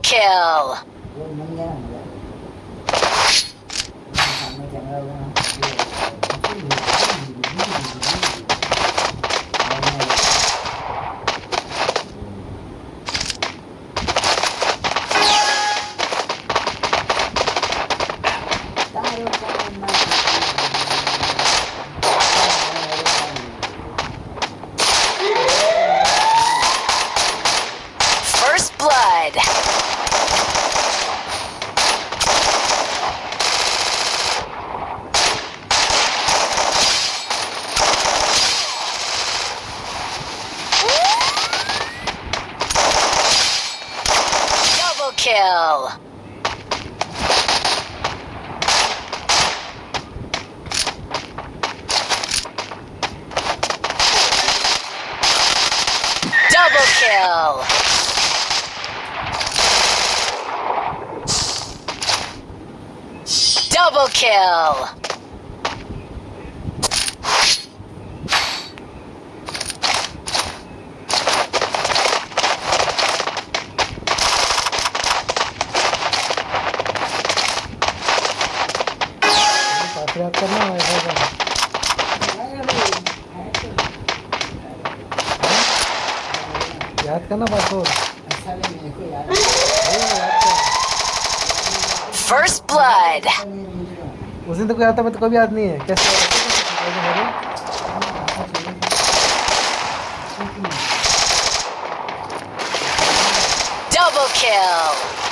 Kill. Blood. Double kill. Double kill. Double kill. काफी याद करना ऐसा करना याद करना पासवर्ड अच्छा नहीं मेरे को याद First blood. उस दिन तो कोई आता मैं तो कभी याद नहीं है कैसे Double kill.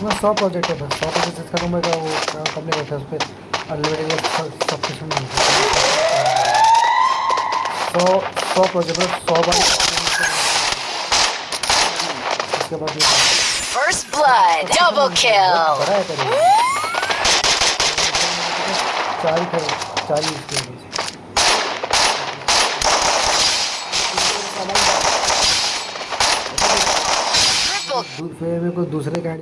इसमें सौ प्रोजेक्ट है। सौ प्रोजेक्ट का नंबर का वो कंपनी रहता है उस पर अनलिमिटेड सब कुछ सौ सौ प्रोजेक्ट सौ बार इसके बाद First blood, double kill. चार ही चार ही इसके लिए। दूसरे गाड़ी